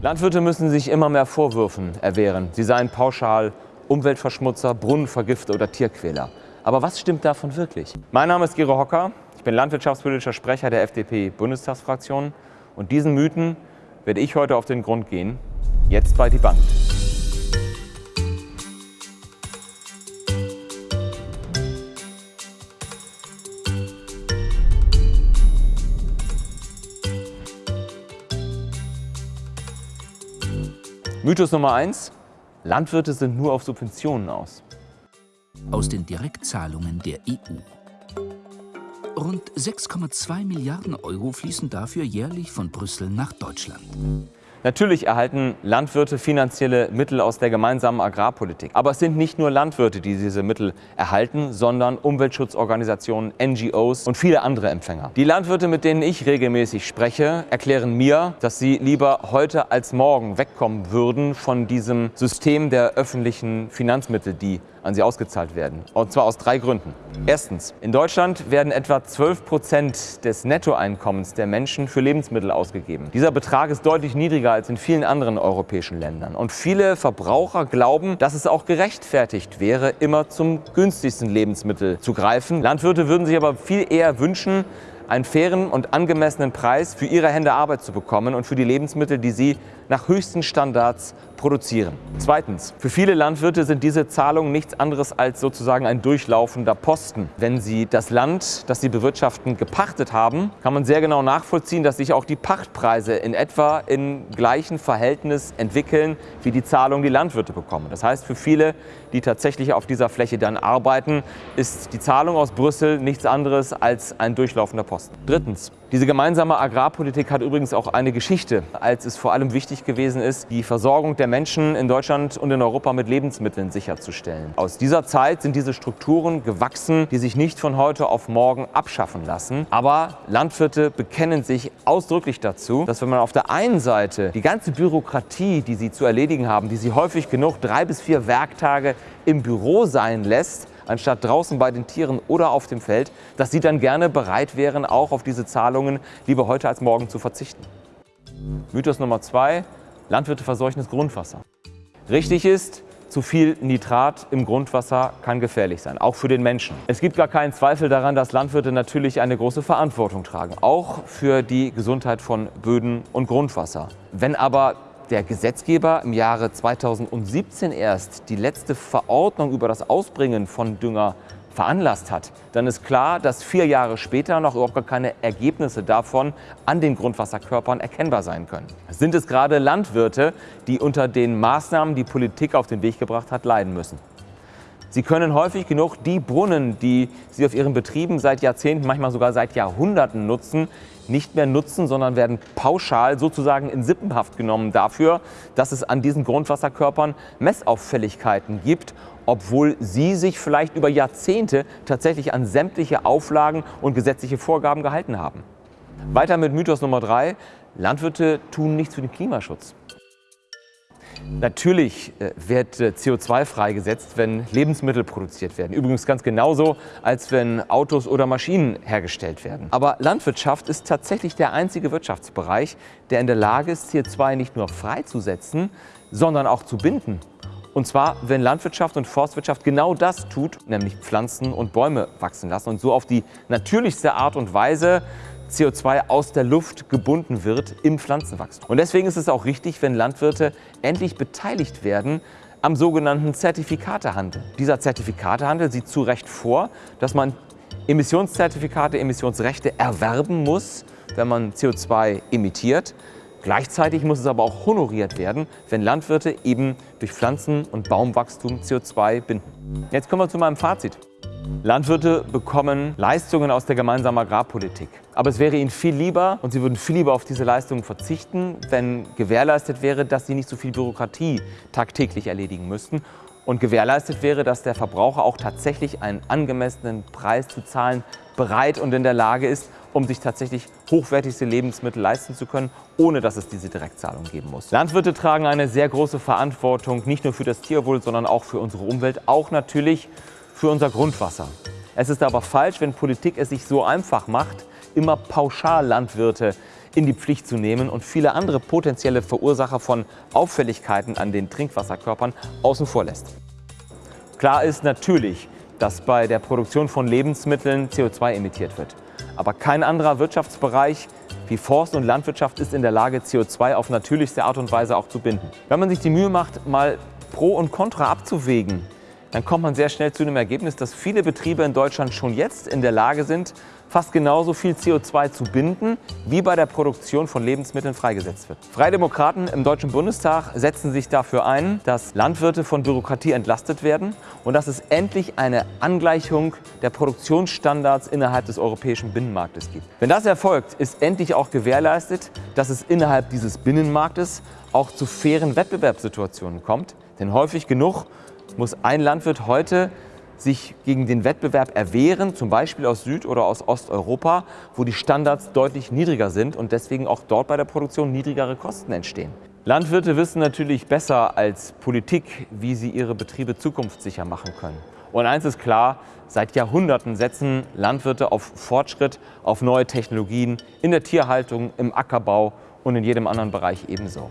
Landwirte müssen sich immer mehr Vorwürfen erwehren. Sie seien pauschal Umweltverschmutzer, Brunnenvergifter oder Tierquäler. Aber was stimmt davon wirklich? Mein Name ist Gero Hocker, ich bin landwirtschaftspolitischer Sprecher der FDP-Bundestagsfraktion und diesen Mythen werde ich heute auf den Grund gehen, jetzt bei Die Bank. Mythos Nummer eins: Landwirte sind nur auf Subventionen aus. Aus den Direktzahlungen der EU. Rund 6,2 Milliarden Euro fließen dafür jährlich von Brüssel nach Deutschland. Natürlich erhalten Landwirte finanzielle Mittel aus der gemeinsamen Agrarpolitik. Aber es sind nicht nur Landwirte, die diese Mittel erhalten, sondern Umweltschutzorganisationen, NGOs und viele andere Empfänger. Die Landwirte, mit denen ich regelmäßig spreche, erklären mir, dass sie lieber heute als morgen wegkommen würden von diesem System der öffentlichen Finanzmittel, die an sie ausgezahlt werden. Und zwar aus drei Gründen. Erstens, in Deutschland werden etwa 12 Prozent des Nettoeinkommens der Menschen für Lebensmittel ausgegeben. Dieser Betrag ist deutlich niedriger als in vielen anderen europäischen Ländern. Und viele Verbraucher glauben, dass es auch gerechtfertigt wäre, immer zum günstigsten Lebensmittel zu greifen. Landwirte würden sich aber viel eher wünschen, einen fairen und angemessenen Preis für ihre Hände Arbeit zu bekommen und für die Lebensmittel, die sie nach höchsten Standards produzieren. Zweitens, für viele Landwirte sind diese Zahlungen nichts anderes als sozusagen ein durchlaufender Posten. Wenn sie das Land, das sie bewirtschaften, gepachtet haben, kann man sehr genau nachvollziehen, dass sich auch die Pachtpreise in etwa in gleichem Verhältnis entwickeln, wie die Zahlung die Landwirte bekommen. Das heißt, für viele, die tatsächlich auf dieser Fläche dann arbeiten, ist die Zahlung aus Brüssel nichts anderes als ein durchlaufender Posten. Drittens, diese gemeinsame Agrarpolitik hat übrigens auch eine Geschichte, als es vor allem wichtig gewesen ist, die Versorgung der Menschen in Deutschland und in Europa mit Lebensmitteln sicherzustellen. Aus dieser Zeit sind diese Strukturen gewachsen, die sich nicht von heute auf morgen abschaffen lassen. Aber Landwirte bekennen sich ausdrücklich dazu, dass wenn man auf der einen Seite die ganze Bürokratie, die sie zu erledigen haben, die sie häufig genug drei bis vier Werktage im Büro sein lässt, anstatt draußen bei den Tieren oder auf dem Feld, dass sie dann gerne bereit wären, auch auf diese Zahlungen lieber heute als morgen zu verzichten. Mythos Nummer zwei, Landwirte verseuchen das Grundwasser. Richtig ist, zu viel Nitrat im Grundwasser kann gefährlich sein, auch für den Menschen. Es gibt gar keinen Zweifel daran, dass Landwirte natürlich eine große Verantwortung tragen, auch für die Gesundheit von Böden und Grundwasser. Wenn aber der Gesetzgeber im Jahre 2017 erst die letzte Verordnung über das Ausbringen von Dünger veranlasst hat, dann ist klar, dass vier Jahre später noch überhaupt gar keine Ergebnisse davon an den Grundwasserkörpern erkennbar sein können. Sind es gerade Landwirte, die unter den Maßnahmen, die Politik auf den Weg gebracht hat, leiden müssen? Sie können häufig genug die Brunnen, die Sie auf Ihren Betrieben seit Jahrzehnten, manchmal sogar seit Jahrhunderten nutzen, nicht mehr nutzen, sondern werden pauschal sozusagen in Sippenhaft genommen dafür, dass es an diesen Grundwasserkörpern Messauffälligkeiten gibt, obwohl sie sich vielleicht über Jahrzehnte tatsächlich an sämtliche Auflagen und gesetzliche Vorgaben gehalten haben. Weiter mit Mythos Nummer drei. Landwirte tun nichts für den Klimaschutz. Natürlich äh, wird äh, CO2 freigesetzt, wenn Lebensmittel produziert werden. Übrigens ganz genauso, als wenn Autos oder Maschinen hergestellt werden. Aber Landwirtschaft ist tatsächlich der einzige Wirtschaftsbereich, der in der Lage ist, CO2 nicht nur freizusetzen, sondern auch zu binden. Und zwar, wenn Landwirtschaft und Forstwirtschaft genau das tut, nämlich Pflanzen und Bäume wachsen lassen und so auf die natürlichste Art und Weise CO2 aus der Luft gebunden wird im Pflanzenwachstum. Und deswegen ist es auch richtig, wenn Landwirte endlich beteiligt werden am sogenannten Zertifikatehandel. Dieser Zertifikatehandel sieht zu Recht vor, dass man Emissionszertifikate, Emissionsrechte erwerben muss, wenn man CO2 emittiert. Gleichzeitig muss es aber auch honoriert werden, wenn Landwirte eben durch Pflanzen- und Baumwachstum CO2 binden. Jetzt kommen wir zu meinem Fazit. Landwirte bekommen Leistungen aus der gemeinsamen Agrarpolitik. Aber es wäre ihnen viel lieber und sie würden viel lieber auf diese Leistungen verzichten, wenn gewährleistet wäre, dass sie nicht so viel Bürokratie tagtäglich erledigen müssten und gewährleistet wäre, dass der Verbraucher auch tatsächlich einen angemessenen Preis zu zahlen bereit und in der Lage ist, um sich tatsächlich hochwertigste Lebensmittel leisten zu können, ohne dass es diese Direktzahlung geben muss. Landwirte tragen eine sehr große Verantwortung, nicht nur für das Tierwohl, sondern auch für unsere Umwelt, auch natürlich für unser Grundwasser. Es ist aber falsch, wenn Politik es sich so einfach macht, immer pauschal Landwirte in die Pflicht zu nehmen und viele andere potenzielle Verursacher von Auffälligkeiten an den Trinkwasserkörpern außen vor lässt. Klar ist natürlich, dass bei der Produktion von Lebensmitteln CO2 emittiert wird. Aber kein anderer Wirtschaftsbereich wie Forst und Landwirtschaft ist in der Lage, CO2 auf natürlichste Art und Weise auch zu binden. Wenn man sich die Mühe macht, mal Pro und Contra abzuwägen, dann kommt man sehr schnell zu dem Ergebnis, dass viele Betriebe in Deutschland schon jetzt in der Lage sind, fast genauso viel CO2 zu binden, wie bei der Produktion von Lebensmitteln freigesetzt wird. Freie Demokraten im Deutschen Bundestag setzen sich dafür ein, dass Landwirte von Bürokratie entlastet werden und dass es endlich eine Angleichung der Produktionsstandards innerhalb des europäischen Binnenmarktes gibt. Wenn das erfolgt, ist endlich auch gewährleistet, dass es innerhalb dieses Binnenmarktes auch zu fairen Wettbewerbssituationen kommt. Denn häufig genug muss ein Landwirt heute sich gegen den Wettbewerb erwehren, zum Beispiel aus Süd- oder aus Osteuropa, wo die Standards deutlich niedriger sind und deswegen auch dort bei der Produktion niedrigere Kosten entstehen. Landwirte wissen natürlich besser als Politik, wie sie ihre Betriebe zukunftssicher machen können. Und eins ist klar, seit Jahrhunderten setzen Landwirte auf Fortschritt, auf neue Technologien in der Tierhaltung, im Ackerbau und in jedem anderen Bereich ebenso.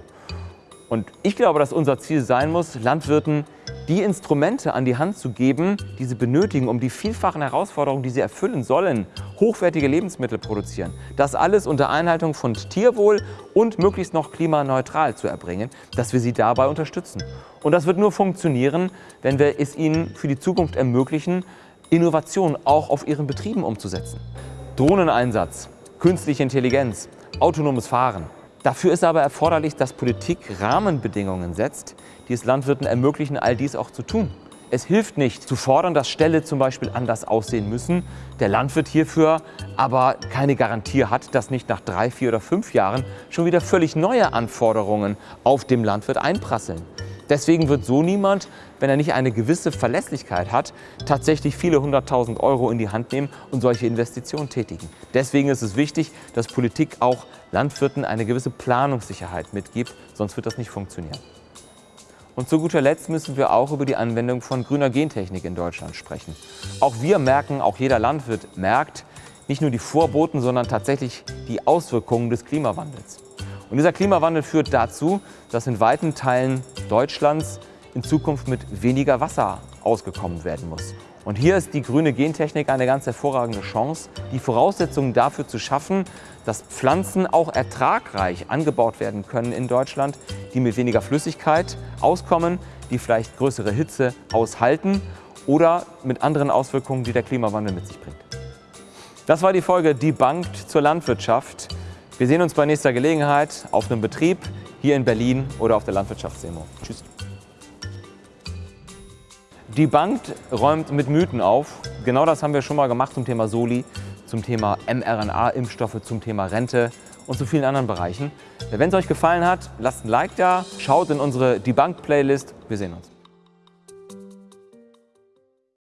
Und ich glaube, dass unser Ziel sein muss, Landwirten die Instrumente an die Hand zu geben, die sie benötigen, um die vielfachen Herausforderungen, die sie erfüllen sollen, hochwertige Lebensmittel produzieren. Das alles unter Einhaltung von Tierwohl und möglichst noch klimaneutral zu erbringen, dass wir sie dabei unterstützen. Und das wird nur funktionieren, wenn wir es ihnen für die Zukunft ermöglichen, Innovationen auch auf ihren Betrieben umzusetzen. Drohneneinsatz, künstliche Intelligenz, autonomes Fahren. Dafür ist aber erforderlich, dass Politik Rahmenbedingungen setzt, die es Landwirten ermöglichen, all dies auch zu tun. Es hilft nicht zu fordern, dass Ställe zum Beispiel anders aussehen müssen, der Landwirt hierfür aber keine Garantie hat, dass nicht nach drei, vier oder fünf Jahren schon wieder völlig neue Anforderungen auf dem Landwirt einprasseln. Deswegen wird so niemand, wenn er nicht eine gewisse Verlässlichkeit hat, tatsächlich viele hunderttausend Euro in die Hand nehmen und solche Investitionen tätigen. Deswegen ist es wichtig, dass Politik auch Landwirten eine gewisse Planungssicherheit mitgibt, sonst wird das nicht funktionieren. Und zu guter Letzt müssen wir auch über die Anwendung von grüner Gentechnik in Deutschland sprechen. Auch wir merken, auch jeder Landwirt merkt, nicht nur die Vorboten, sondern tatsächlich die Auswirkungen des Klimawandels. Und dieser Klimawandel führt dazu, dass in weiten Teilen Deutschlands in Zukunft mit weniger Wasser ausgekommen werden muss. Und hier ist die grüne Gentechnik eine ganz hervorragende Chance, die Voraussetzungen dafür zu schaffen, dass Pflanzen auch ertragreich angebaut werden können in Deutschland, die mit weniger Flüssigkeit auskommen, die vielleicht größere Hitze aushalten oder mit anderen Auswirkungen, die der Klimawandel mit sich bringt. Das war die Folge Debunked zur Landwirtschaft. Wir sehen uns bei nächster Gelegenheit auf einem Betrieb hier in Berlin oder auf der Landwirtschaftsdemo. Tschüss. Debunked räumt mit Mythen auf. Genau das haben wir schon mal gemacht zum Thema Soli, zum Thema mRNA-Impfstoffe, zum Thema Rente und zu vielen anderen Bereichen. Wenn es euch gefallen hat, lasst ein Like da, schaut in unsere Debunked-Playlist. Wir sehen uns.